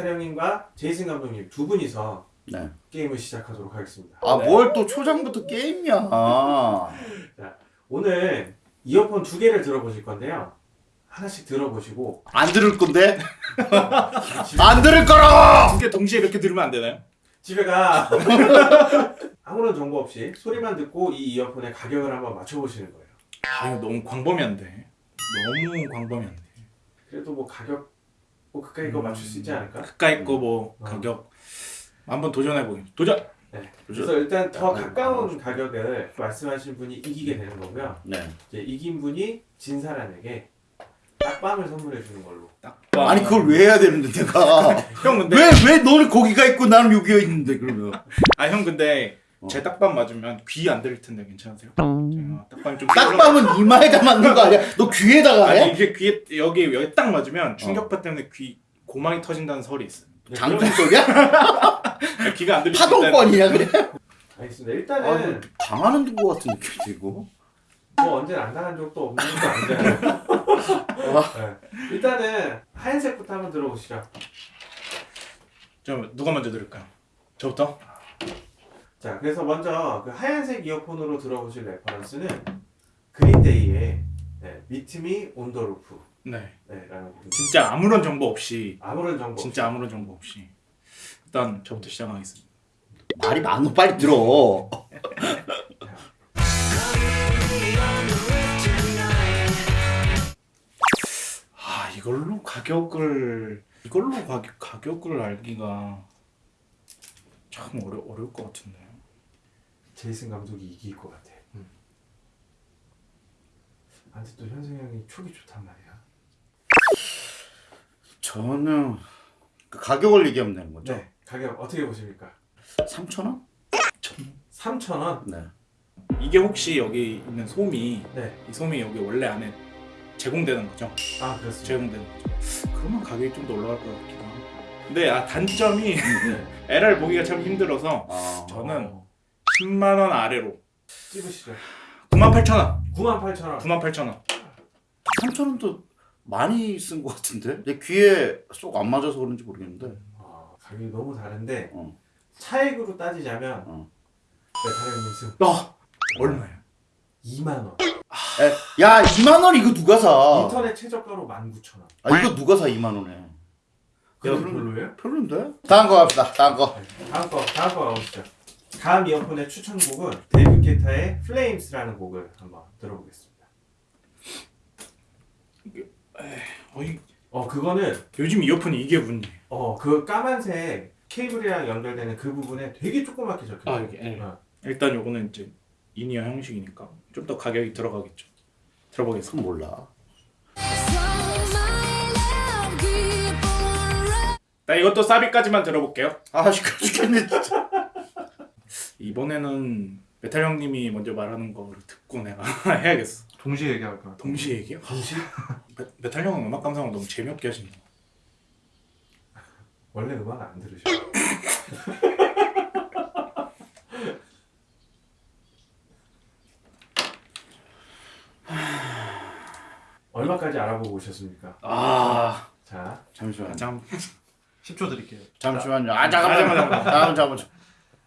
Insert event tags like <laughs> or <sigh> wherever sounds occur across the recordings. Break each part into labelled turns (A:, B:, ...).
A: 메타령님과 제이슨 감독님 두 분이서
B: 네.
A: 게임을 시작하도록 하겠습니다.
B: 아
C: 네.
B: 뭘또 초장부터 게임이야. <laughs> 아.
A: 오늘 이어폰 두 개를 들어보실 건데요. 하나씩 들어보시고
B: 안 들을 건데? <laughs> 안 들을 거라.
C: 두 개 동시에 이렇게 들으면 안 되나요?
A: 집에 가 <laughs> 아무런 정보 없이 소리만 듣고 이 이어폰의 가격을 한번 맞춰보시는 거예요.
C: 아 너무 광범위한데. 너무 광범위한데.
A: 그래도 뭐 가격 뭐 가까이 거 맞출 수 있지 않을까?
C: 가까이 거뭐
A: 어.
C: 가격 한번 도전해 보기. 도전.
A: 그래서 일단 더 가까운 가격을 말씀하신 분이 이기게 되는 거고요.
B: 네.
A: 이제 이긴 분이 진 사람에게 딱밤을 선물해 주는 걸로.
C: 딱.
B: 아니 그걸 왜 해야 되는데 내가? <laughs>
C: 형 근데
B: 왜왜 너는 거기가 있고 나는 여기가 있는데 그러면?
C: 아 형 근데
B: 어.
C: 제 딱밤 맞으면 귀 안 들릴 텐데 괜찮으세요? 제가 딱밤 좀
B: 딱밤은 이마에다 맞는 거 아니야? 너 귀에다가
C: 아니
B: 해?
C: 이게 귀에 여기 여기 딱 맞으면 충격파 때문에 귀 고망이 터진다는 설이 있어요.
B: 장동 속이야? <laughs>
C: 귀가 안 들릴 때
B: 파동권이야 그래?
A: 알겠습니다.
B: 아,
A: 일단은
B: 뭐 당하는 거 같은 느낌이 이거.
A: 뭐 언제 안 당한 적도 없는 것도 아니잖아요. <laughs> 네. 일단은 하얀색부터 한번 들어보시죠.
C: 좀 누가 먼저 들을까요? 저부터?
A: 자, 그래서 먼저 그 하얀색 이어폰으로 들어보실 reference는 그린데이의 네, Meet Me on the Roof
C: 네.
A: 네, 라는.
C: 진짜 아무런 정보 없이
A: 아무런 정보
C: 진짜 아무런 정보 없이 일단 저부터 시작하겠습니다.
B: 말이 많어 빨리 들어. <laughs>
C: 아 이걸로 가격을 이걸로 가격 가격을 알기가 참 어려 어려울 것 같은데요.
A: 제이슨 감독이 이길 것 같아. 음. 아, 근데 또 현승 형이 촉이 좋단 말이야.
B: 저는 그 가격을 얘기하면 되는 거죠?
A: 네, 가격 어떻게 보십니까?
B: 3천 원?
A: 3,000원?
B: 네.
C: 이게 혹시 여기 있는 솜이
A: 네.
C: 이 솜이 여기 원래 안에 제공되는 거죠?
A: 아, 그렇습니다.
C: 제공되는 거죠. 그러면 가격이 좀 더 올라갈 것 같기도 하고. 근데 아 단점이 <laughs>
A: 네.
C: LR 보기가 참 힘들어서
B: 아,
C: 저는
A: 어,
C: 10만 원 아래로
A: 찝으시죠.
C: 98,000원.
A: 98,000원.
C: 98,000원.
B: 3천 원도 많이 쓴 것 같은데? 내 귀에 쏙 안 맞아서 그런지 모르겠는데.
A: 아, 가격이 너무 다른데
B: 어.
A: 차액으로 따지자면
B: 어.
A: 메타령님
C: 승아 얼마예요?
A: 2만 원.
B: 에, 야 2만 원 이거 누가 사?
A: 인터넷 최저가로 19,000원.
B: 아 이거 누가 사 2만 원에?
A: 그거
B: 그럼-
A: 별로예요?
B: 별론데? 다음 거 갑시다. 다음 거.
A: 다음 거 다음 거 가보시죠. 다음 이어폰의 추천곡은 데이비드 게타의 Flames라는 곡을 한번 들어보겠습니다.
C: 어 이
A: 어 그거는
C: 요즘 이어폰이 이게 문제.
A: 어그 까만색 케이블이랑 연결되는 그 부분에 되게 조그맣게 적혀.
C: 아, 여기, 예.
A: 어.
C: 일단 요거는 이제 in-ear 형식이니까 좀 더 가격이 들어가겠죠. 들어보겠습니다.
B: 몰라.
C: 나 이것도 사비까지만 들어볼게요.
B: 아 시끄러 죽겠네 진짜. <laughs>
C: 이번에는 메탈 형님이 먼저 말하는 거를 듣고 내가 <laughs> 해야겠어.
A: 동시에 얘기할 거야.
C: 동시에 얘기요?
A: 동시? <laughs>
C: 메, 메탈 형은 음악 감상을 너무 재미없게 하신다.
A: 원래 음악 안 들으셔. <laughs> 얼마까지 알아보고 오셨습니까?
C: 아,
A: 자,
B: 잠시만.
C: 잠
D: 10초 드릴게요.
B: 잠시만요. 아 잠깐만.
C: 잠깐만,
B: 다음 잠깐만.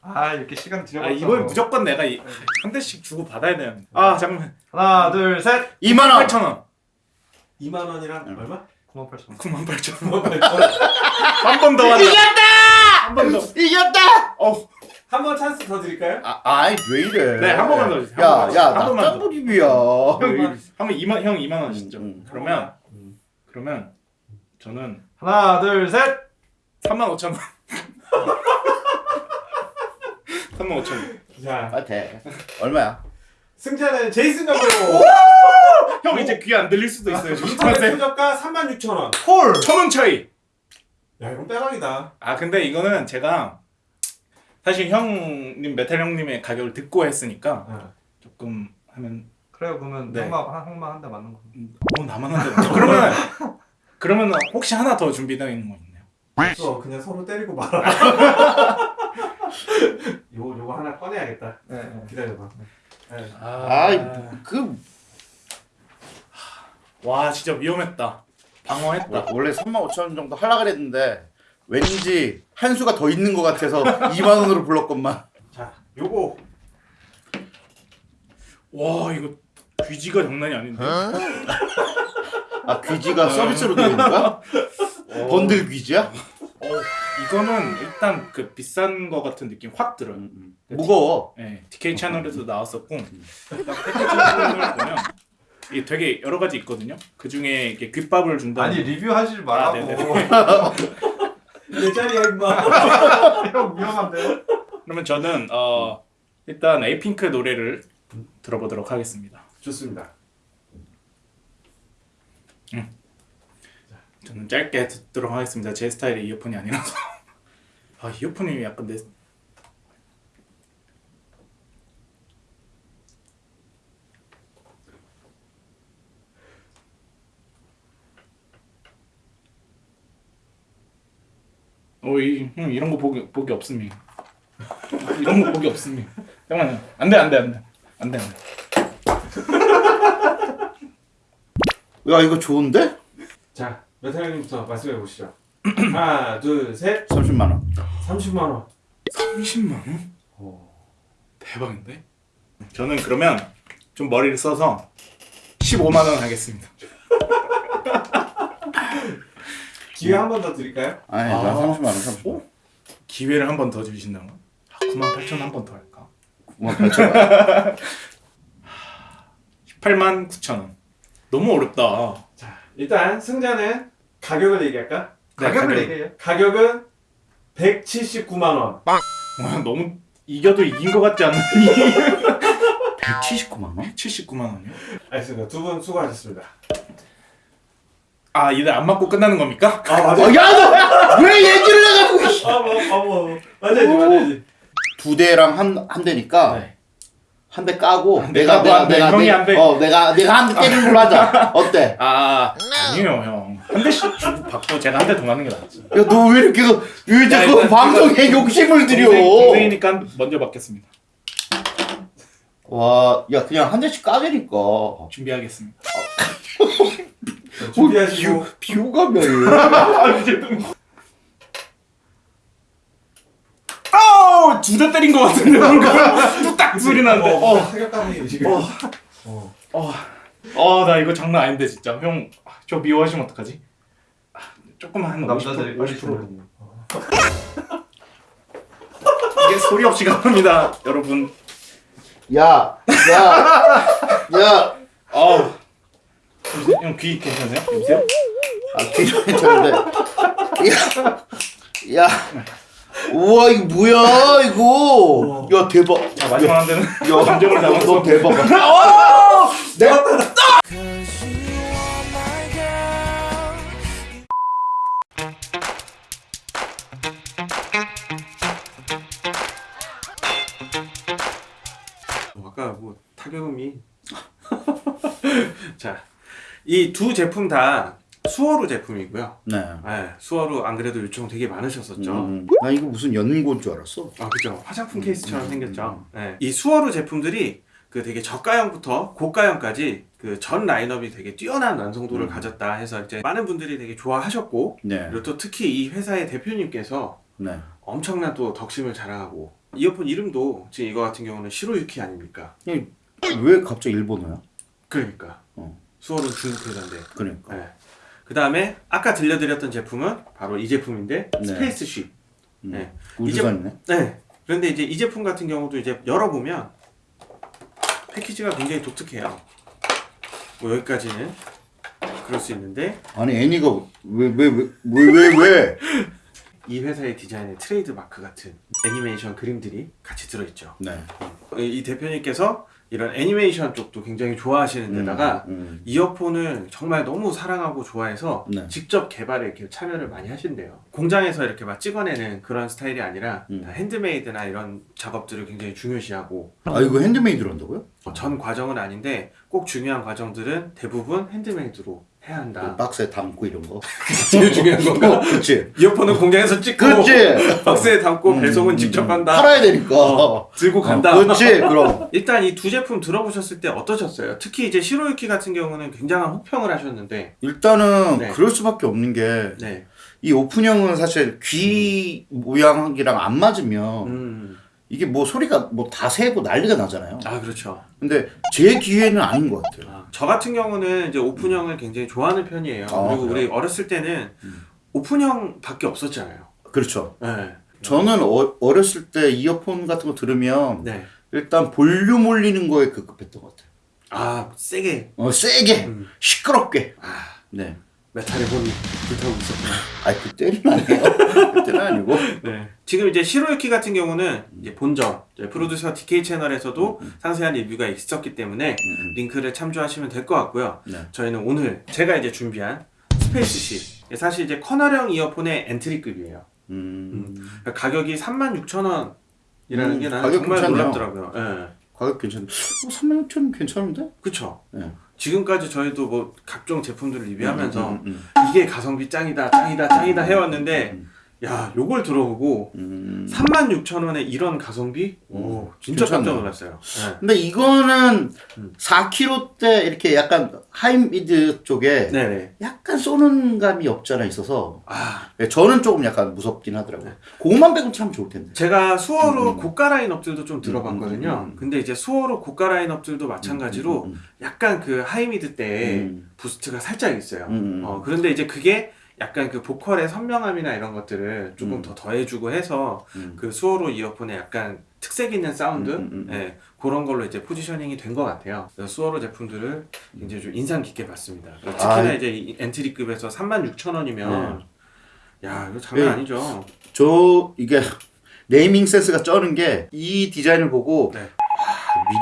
D: 아 이렇게 시간
C: 아,
D: 들여봤어.
C: 이걸 무조건 내가 이, 한 대씩 주고 받아야 되는. 아, 잠깐만.
D: 하나 둘 셋.
B: 2만 원.
C: 8천 원.
A: 2만 원이랑
B: 응.
A: 얼마?
D: 9만 8천 원.
C: 9만 8천
A: 9만
C: 원.
A: 8천 <laughs> 원.
C: 한 번더 한다. 한 번 더.
B: 이겼다.
C: 어,
A: 한 번 찬스 더 드릴까요?
B: 아, 아이 왜 이래?
C: 네, 한 번만 더 주세요.
B: 야,
C: 한 번만
B: 야,
C: 더. 한 번만 더.
B: 낙타불입이야.
C: 형, 한번 2만 형 2만 원 진짜.
B: 음.
C: 그러면
A: 음.
C: 그러면 저는
D: 하나 둘 셋.
C: 3만 5천 원. <laughs> 3만 5천 원.
A: 자,
B: 아, 돼. 얼마야?
A: 승자는 제이슨 감독.
C: 형 이제 귀 안 들릴 수도 있어요. 조심하세요.
A: 최저가 36,000원.
D: 콜.
C: 천원 차이.
A: 야, 이건 빼박이다.
C: 아 근데 이거는 제가 사실 형님 메탈 형님의 가격을 듣고 했으니까
A: 어.
C: 조금 하면
D: 그래요 그러면
C: 네.
D: 항마 항마 한 대 맞는 거.
C: 어 나만 한다. 그러면 그러면 혹시 하나 더 준비되어 있는 거 있나요?
A: 없어. 그냥 서로 때리고 말아. <laughs> <laughs> 요거 요거 하나 꺼내야겠다.
D: 네. 네.
A: 기다려봐. 네.
B: 아이,
C: 그와 진짜 위험했다. 방어했다.
B: 원래 3만 5천 원 정도 하려 그랬는데 왠지 한 수가 더 있는 것 같아서 <laughs> 2만 원으로 불렀건만.
A: 자, 요거
C: 와 이거 귀지가 장난이 아닌데.
B: 아 귀지가 서비스로 되는 거야? <laughs> 번들 귀지야?
C: 어, 이거는 일단 그 비싼 거 같은 느낌 확 들어요.
B: 음, 음. 무거워.
C: 네, DK 채널에도 나왔었고 딱 패키지를 보면 이게 되게 여러 가지 있거든요. 그 중에 이게 귓밥을 준다.
D: 아니 리뷰하지 말라고.
C: 아, 네네. <laughs>
A: 내 자리야 임마. <laughs>
D: 형 위험한데.
C: 그러면 저는 어 일단 에이핑크 노래를 들어보도록 하겠습니다.
A: 좋습니다.
C: 저는 짧게 듣도록 하겠습니다. 제 스타일의 이어폰이 아니라서. <laughs> 아 이어폰이 약간 내 어, 이, 형 이런 거 보기 보기 없음이. 이런 거 보기 없음이. 잠깐만요. 안돼 안돼 안돼 안돼 안돼.
B: 야 이거 좋은데?
A: 자, 메탈님부터 말씀해 보시죠. <clears throat> 하나, 둘, 셋.
B: 30만 원.
A: 30만 원.
C: 30만 원? 대박인데? 저는 그러면 좀 머리를 써서 15만 원 하겠습니다. <laughs>
A: 기회 한 번 더 드릴까요?
B: 아니
C: 아.
B: 나 30만 원 30만 원.
C: 기회를 한 번 더 주신다면? 아, 9만 8천 한 번 더 할까?
B: 9만 8천 원. <laughs>
C: 18만 9천 원. 너무 어렵다.
A: 자, 일단 승자는 가격을 얘기할까?
C: 네,
D: 가격을
C: 가격.
D: 얘기해요.
A: 가격은 179만 원.
C: 와, 너무 이겨도 이긴 것 같지 않니?
B: 179만 <laughs> 원?
C: 79만 원이요?
A: 알겠습니다. 두 분 수고하셨습니다.
C: 아, 이들 안 맞고 끝나는 겁니까?
A: 아,
B: 어, 야너왜 얘기를 해가지고
A: 아, 뭐, 아, 뭐. 맞아야지, 맞아야지.
B: 두 대랑 한 한 대니까
C: 네.
B: 한대 까고
C: 한대
B: 내가
C: 까고
B: 내가 내가
C: 형이
B: 내-
C: 한 대.
B: 어 내가 내가 한 대 때리는 걸로 하자. 어때?
C: 아, <laughs> 아니에요, 형. 한 대씩 주고 받고 제가 한 대 더 맞는 게 낫지.
B: 야 너 왜 이렇게 왜
C: 야,
B: 자꾸
C: 일단
B: 방송에 욕심을 들여?
C: 동생, 동생이니까 먼저 받겠습니다.
B: 와, 야 그냥 한 대씩 까대니까.
C: 준비하겠습니다. <laughs>
A: 준비하시고.
B: 비호감이야.
C: 아우 두대 때린 것 같은데 뭔가 <laughs> 뚝딱 소리 나는데
A: 어,
C: 어,
A: 지금.
C: 어.
A: 어.
C: 어, 어, 나 이거 장난 아닌데 진짜 형 저 미워하시면 어떡하지? 아, 조금만 한 50%,
D: 남자들이 빨리
C: 50%
D: 주는.
C: 이게 소리 없이 갑니다 여러분
B: 야, 야, 야.
C: 아우 형 귀 괜찮으세요? 여보세요?
B: 아 귀로 괜찮은데. 야, 야. 우와 이거 뭐야 이거? 야 대박.
C: 자 마지막 한 대는
B: 야, <laughs>
C: 감정을 담아서
B: 너 대박. <laughs> 어! 내가
A: 어, 아까 뭐 타격음이 <laughs> 자, 이 두 제품 다 수어로 제품이고요.
B: 네.
A: 네, 수어로 안 그래도 요청 되게 많으셨었죠.
B: 음, 나 이거 무슨 연고인 줄 알았어.
A: 아, 그죠. 화장품 케이스처럼
B: 음,
A: 생겼죠. 네. 이 수어로 제품들이 그 되게 저가형부터 고가형까지 그 전 라인업이 되게 뛰어난 완성도를
B: 음.
A: 가졌다 해서 이제 많은 분들이 되게 좋아하셨고
B: 네,
A: 그리고 또 특히 이 회사의 대표님께서
B: 네.
A: 엄청난 또 덕심을 자랑하고 이어폰 이름도 지금 이거 같은 경우는 시로유키 아닙니까?
B: 왜 갑자기 일본어야?
A: 그러니까
B: 어.
A: 수월우는 중국 회사인데
B: 그러니까.
A: 네. 그 다음에 아까 들려드렸던 제품은 바로 이 제품인데
B: 네.
A: Spaceship.
B: 음.
A: 네.
B: 우주선이네.
A: 네. 그런데 이제 이 제품 같은 경우도 이제 열어보면 패키지가 굉장히 독특해요. 뭐 여기까지는 그럴 수 있는데
B: 아니 애니가 왜 왜 왜 왜 왜 왜? <laughs>
A: 이 회사의 디자인에 트레이드 마크 같은 애니메이션 그림들이 같이 들어있죠.
B: 네.
A: 이 대표님께서 이런 애니메이션 쪽도 굉장히 좋아하시는 데다가
B: 음,
A: 이어폰을 정말 너무 사랑하고 좋아해서
B: 네.
A: 직접 개발에 이렇게 참여를 많이 하신대요. 공장에서 이렇게 막 찍어내는 그런 스타일이 아니라
B: 음.
A: 다 핸드메이드나 이런 작업들을 굉장히 중요시하고
B: 아 이거 핸드메이드로 한다고요?
A: 전 과정은 아닌데 꼭 중요한 과정들은 대부분 핸드메이드로 해야 한다.
B: 박스에 담고 이런 거. <laughs>
A: 제일 중요한 건가?
B: 그치.
A: 이어폰은 공장에서 찍고
B: 그치.
A: 박스에 담고
B: 음,
A: 배송은
B: 음,
A: 직접
B: 음.
A: 한다.
B: 팔아야 되니까.
A: 어, 들고 간다.
B: 어, 그치. 그럼. <laughs>
A: 일단 이 두 제품 들어보셨을 때 어떠셨어요? 특히 이제 시로유키 같은 경우는 굉장한 혹평을 하셨는데
B: 일단은
A: 네.
B: 그럴 수밖에 없는 게
A: 네.
B: 이 오픈형은 사실 귀 모양이랑 안 맞으면
A: 음.
B: 이게 뭐 소리가 뭐 다 새고 난리가 나잖아요.
A: 아 그렇죠.
B: 근데 제 귀에는 아닌 것 같아요.
A: 아, 저 같은 경우는 이제 오픈형을 굉장히 좋아하는 편이에요.
B: 아,
A: 그리고 우리
B: 그래요?
A: 어렸을 때는 오픈형밖에 없었잖아요.
B: 그렇죠.
A: 네.
B: 저는 어, 어렸을 때 이어폰 같은 거 들으면
A: 네.
B: 일단 볼륨 올리는 거에 급급했던 것 같아요.
A: 아 세게
B: 어, 세게,
A: 음.
B: 시끄럽게.
A: 아,
B: 네.
A: 메탈의 혼이 불타고 있었구나.
B: 아니 그때는 아니에요. 아니고. <laughs>
A: 네. 지금 이제 시로유키 같은 경우는 이제 본점 이제 프로듀서 DK 채널에서도 상세한 리뷰가 있었기 때문에
B: 음,
A: 링크를 참조하시면 될 것 같고요.
B: 네.
A: 저희는 오늘 제가 이제 준비한 Spaceship 사실 이제 커널형 이어폰의 entry급이에요.
B: 음,
A: 그러니까 가격이 36,000원이라는
B: 음,
A: 게 나는 정말
B: 괜찮네요.
A: 놀랍더라고요. 예.
B: 가격 괜찮은데. 어, 3만 6천 괜찮은데?
A: 그쵸?
B: 네.
A: 지금까지 저희도 뭐 각종 제품들을 리뷰하면서
B: 음, 음,
A: 이게 가성비 짱이다, 짱이다, 짱이다 해왔는데
B: 음.
A: 야, 요걸 들어보고
B: 음.
A: 36,000원에 이런 가성비? 오, 진짜 깜짝
B: 괜찮네.
A: 놀랐어요. 예.
B: 근데 이거는
A: 음.
B: 4k 대 이렇게 약간 high mid 쪽에
A: 네네.
B: 약간 쏘는 감이 없지 않아 있어서
A: 아,
B: 네, 저는 조금 약간 무섭긴 하더라고요. 그것만 빼고 참 좋을 텐데.
A: 제가 수월우
B: 음.
A: 고가 라인업들도 좀 들어봤거든요.
B: 음, 음, 음.
A: 근데 이제 수월우 고가 라인업들도 마찬가지로
B: 음,
A: 약간 그 high mid 대
B: 음.
A: boost가 살짝 있어요.
B: 음, 음.
A: 어, 그런데 이제 그게 약간 그 보컬의 선명함이나 이런 것들을 조금
B: 음.
A: 더 더해주고 해서
B: 음.
A: 그 수월우 이어폰에 약간 특색 있는 사운드
B: 음, 음, 음.
A: 예, 그런 걸로 이제 포지셔닝이 된 것 같아요. 수월우 제품들을 굉장히 좀 인상 깊게 봤습니다. 그리고 특히나
B: 아,
A: 이제 이 entry급에서 36,000원이면 야 이거 장난
B: 네.
A: 아니죠.
B: 저 이게 네이밍 센스가 쩌는 게 이 디자인을 보고
A: 네.
B: 와,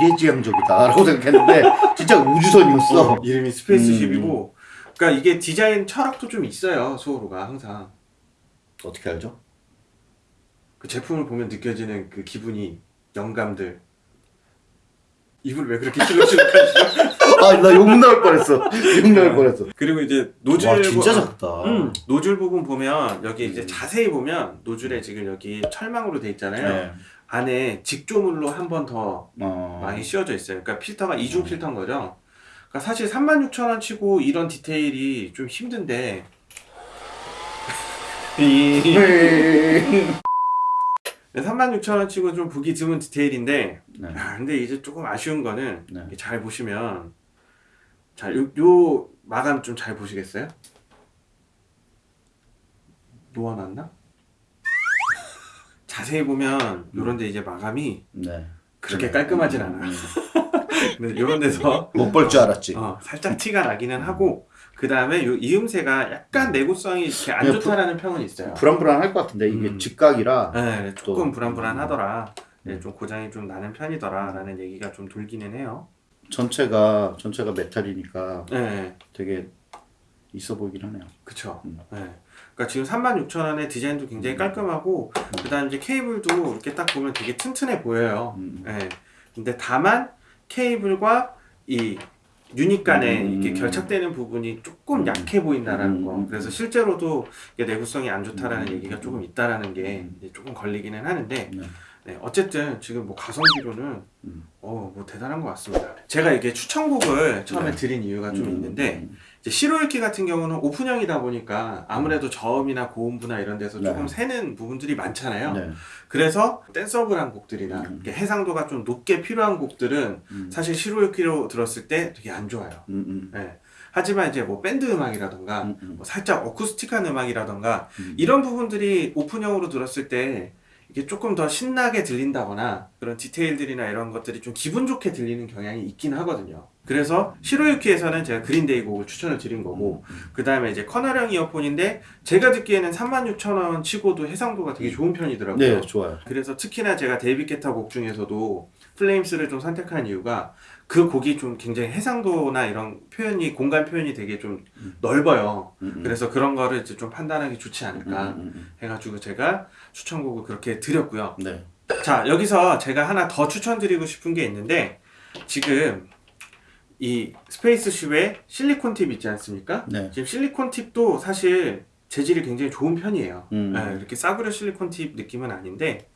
B: 미래지향적이다 라고 생각했는데 진짜 우주선이었어.
A: 어, 이름이 Space
B: 음.
A: ship이고 그러니까 이게 디자인 철학도 좀 있어요. 수월우가 항상
B: 어떻게 알죠?
A: 그 제품을 보면 느껴지는 그 기분이 영감들 입을 왜 그렇게 실룩실룩하시죠? <laughs>
B: 아나 욕 나올 뻔했어. 욕 나올 뻔했어.
A: 그리고 이제 노즐
B: 와 진짜
A: 부-
B: 작다.
A: 음, 노즐 부분 보면 여기 이제
B: 음.
A: 자세히 보면 노즐에 지금 여기 철망으로 돼 있잖아요.
B: 네.
A: 안에 직조물로 한 번 더
B: 어.
A: 많이 씌워져 있어요. 그러니까 필터가 이중 필터인 거죠. 그러니까 사실 36,000원 치고 이런 디테일이 좀 힘든데
B: 네.
A: 36,000원 치고 좀 보기 드문 디테일인데
B: 네.
A: 아, 근데 이제 조금 아쉬운 거는
B: 네.
A: 잘 보시면 자, 요, 요 마감 좀 잘 보시겠어요? 놓아놨나? 자세히 보면 요런데 이제 마감이
B: 네.
A: 그렇게 깔끔하진 않아. <laughs> 근데 요런 데서 <laughs>
B: 못 볼 줄 알았지.
A: 어, 살짝 티가 나기는 하고 그 다음에 요 이음새가 약간 내구성이 이렇게 안
B: 네,
A: 좋다라는 평은 있어요.
B: 불안불안할 것 같은데 이게
A: 음.
B: 직각이라.
A: 네, 조금
B: 또-
A: 불안불안하더라. 네,
B: 음.
A: 좀 고장이 좀 나는 편이더라라는 얘기가 좀 돌기는 해요.
B: 전체가 전체가 메탈이니까
A: 네,
B: 되게 있어 보이긴 하네요.
A: 그쵸.
B: 음.
A: 네. 그러니까 지금 36,000원에 디자인도 굉장히 깔끔하고 그다음 이제 케이블도 이렇게 딱 보면 되게 튼튼해 보여요.
B: 음.
A: 네. 근데 다만 케이블과 이 유닛 간에
B: 음.
A: 이렇게 결착되는 부분이 조금
B: 음.
A: 약해 보인다라는 거.
B: 음.
A: 그래서 실제로도 이게 내구성이 안 좋다라는
B: 음.
A: 얘기가 조금 있다라는 게 조금 걸리기는 하는데
B: 네.
A: 네, 어쨌든 지금 뭐 가성비로는
B: 음.
A: 어, 뭐 대단한 것 같습니다. 제가 이게 추천곡을 처음에
B: 네.
A: 드린 이유가 좀
B: 음,
A: 있는데
B: 음.
A: 시로유키 같은 경우는 오픈형이다 보니까 아무래도 저음이나 고음부나 이런 데서
B: 네.
A: 조금 새는 부분들이 많잖아요.
B: 네.
A: 그래서 댄서블한 곡들이나
B: 음.
A: 해상도가 좀 높게 필요한 곡들은
B: 음.
A: 사실 시로유키로 들었을 때 되게 안 좋아요.
B: 음, 음.
A: 예. 하지만 이제 뭐 밴드 음악이라던가
B: 음, 음.
A: 뭐 살짝 어쿠스틱한 음악이라던가
B: 음.
A: 이런 부분들이 오픈형으로 들었을 때 이게 조금 더 신나게 들린다거나 그런 디테일들이나 이런 것들이 좀 기분 좋게 들리는 경향이 있긴 하거든요. 그래서 시로유키에서는 제가 그린데이 곡을 추천을 드린 거고 그 다음에 이제 커널형 이어폰인데 제가 듣기에는 36,000원 치고도 해상도가 되게 좋은 편이더라고요.
B: 네, 좋아요.
A: 그래서 특히나 제가 데이비드 게타 곡 중에서도 Flames를 좀 선택한 이유가 그 곡이 좀 굉장히 해상도나 이런 표현이 공간 표현이 되게 좀 넓어요.
B: 음, 음.
A: 그래서 그런 거를 이제 좀 판단하기 좋지 않을까
B: 음, 음,
A: 해가지고 제가 추천곡을 그렇게 드렸고요.
B: 음. 네.
A: 자 여기서 제가 하나 더 추천드리고 싶은 게 있는데 지금 이 스페이스쉽의 실리콘 팁 있지 않습니까?
B: 네.
A: 지금 실리콘 팁도 사실 재질이 굉장히 좋은 편이에요.
B: 음.
A: 네, 이렇게 싸구려 실리콘 팁 느낌은 아닌데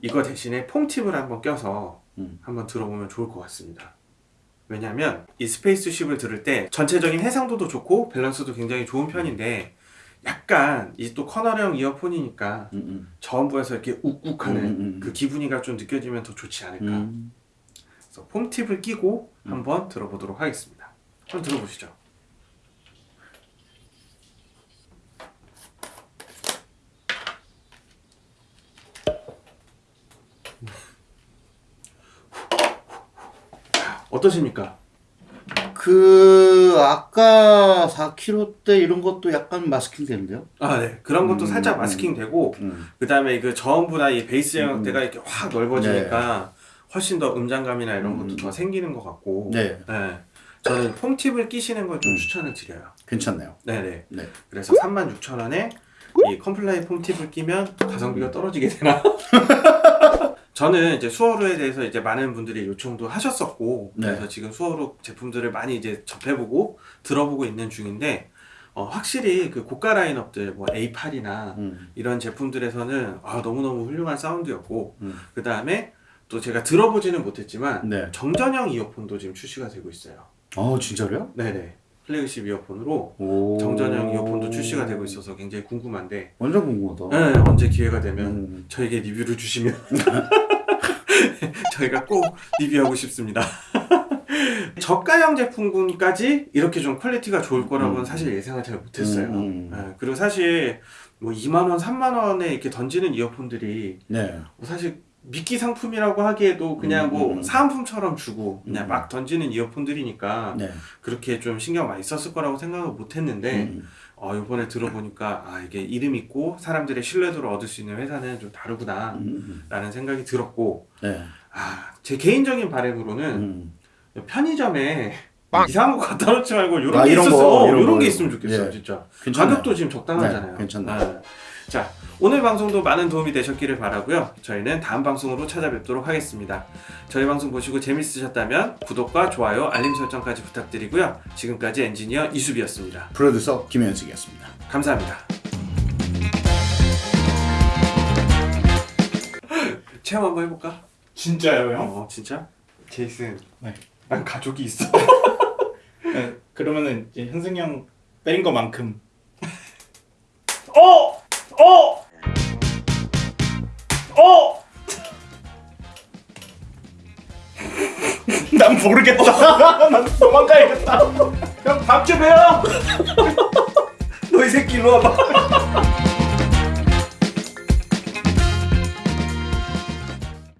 A: 이거 대신에 foam tip을 한번 껴서
B: 음.
A: 한번 들어보면 좋을 것 같습니다. 왜냐하면 이 Spaceship을 들을 때 전체적인 해상도도 좋고 밸런스도 굉장히 좋은 편인데 약간 이 또 커널형 이어폰이니까
B: 음, 음.
A: 저음부에서 이렇게 욱욱하는
B: 음, 음, 음.
A: 그 기분이가 좀 느껴지면 더 좋지 않을까.
B: 음.
A: 그래서 foam tip을 끼고 한번 들어보도록 하겠습니다. 한번 들어보시죠. 어떠십니까?
B: 그 아까 4k 대 이런 것도 약간 마스킹 되는데요?
A: 아, 네. 그런 것도
B: 음,
A: 살짝
B: 음.
A: 마스킹 되고,
B: 음.
A: 그 다음에 그 저음부나 이 베이스
B: 음,
A: 영역대가 이렇게 확 넓어지니까 훨씬 더 음장감이나 이런 것도
B: 음.
A: 더 생기는 것 같고,
B: 네,
A: 네. 저는 foam tip을 끼시는 걸좀
B: 음.
A: 추천을 드려요.
B: 괜찮네요.
A: 네네.
B: 네.
A: 그래서 36,000원에 이 Comply foam tip을 끼면 가성비가 떨어지게 되나? <laughs> 저는 이제 수어루에 대해서 이제 많은 분들이 요청도 하셨었고
B: 네.
A: 그래서 지금 수어루 제품들을 많이 이제 접해보고 들어보고 있는 중인데 어, 확실히 그 고가 라인업들 뭐 A8이나
B: 음.
A: 이런 제품들에서는 아, 너무너무 훌륭한 사운드였고
B: 음.
A: 그 다음에 또 제가 들어보지는 못했지만
B: 네.
A: 정전형 이어폰도 지금 출시가 되고 있어요.
B: 어 진짜로요?
A: 네네. 플래그십 이어폰으로
B: 오.
A: 정전형 이어폰도 출시가 되고 있어서 굉장히 궁금한데
B: 완전 궁금하다.
A: 네, 언제 기회가 되면
B: 음.
A: 저에게 리뷰를 주시면 <laughs> <laughs> 저희가 꼭 리뷰하고 싶습니다. <laughs> 저가형 제품군까지 이렇게 좀 quality가 좋을 거라고는
B: 음.
A: 사실 예상을 잘 못했어요.
B: 음.
A: 네, 그리고 사실 뭐 2만 원, 3만 원에 이렇게 던지는 이어폰들이
B: 네.
A: 뭐 사실 미끼 상품이라고 하기에도 그냥
B: 음,
A: 뭐
B: 음.
A: 사은품처럼 주고 그냥
B: 음.
A: 막 던지는 이어폰들이니까
B: 네.
A: 그렇게 좀 신경 많이 썼을 거라고 생각을 못 했는데
B: 음.
A: 어, 이번에 들어보니까 아 이게 이름 있고 사람들의 신뢰도를 얻을 수 있는 회사는 좀 다르구나
B: 음.
A: 라는 생각이 들었고
B: 네.
A: 아제 개인적인 바람으로는
B: 음.
A: 편의점에 이상한 거 갖다 놓지 말고 이런
B: 아,
A: 게
B: 이런
A: 있었어
B: 거,
A: 이런,
B: 이런
A: 게
B: 거.
A: 있으면 좋겠어요
B: 예.
A: 진짜
B: 괜찮아요.
A: 가격도 지금 적당하잖아요
B: 네.
A: 네. 자 오늘 방송도 많은 도움이 되셨기를 바라고요 저희는 다음 방송으로 찾아뵙도록 하겠습니다 저희 방송 보시고 재밌으셨다면 구독과 좋아요 알림 설정까지 부탁드리고요 지금까지 엔지니어 이수비였습니다
B: 프로듀서 김현식이었습니다.
A: 감사합니다. 체험 한번 해볼까?
C: 진짜요 형?
A: 어 진짜? 제이슨
C: 네.
A: 난 가족이 있어 <laughs>
C: 네, 그러면은 이제 현승이 형 때린 거만큼 어! 어! 어! <laughs> 난 모르겠다. <laughs> 난 도망가야겠다. 형밥좀 해요. <laughs>
A: 너 이 새끼 일로 와봐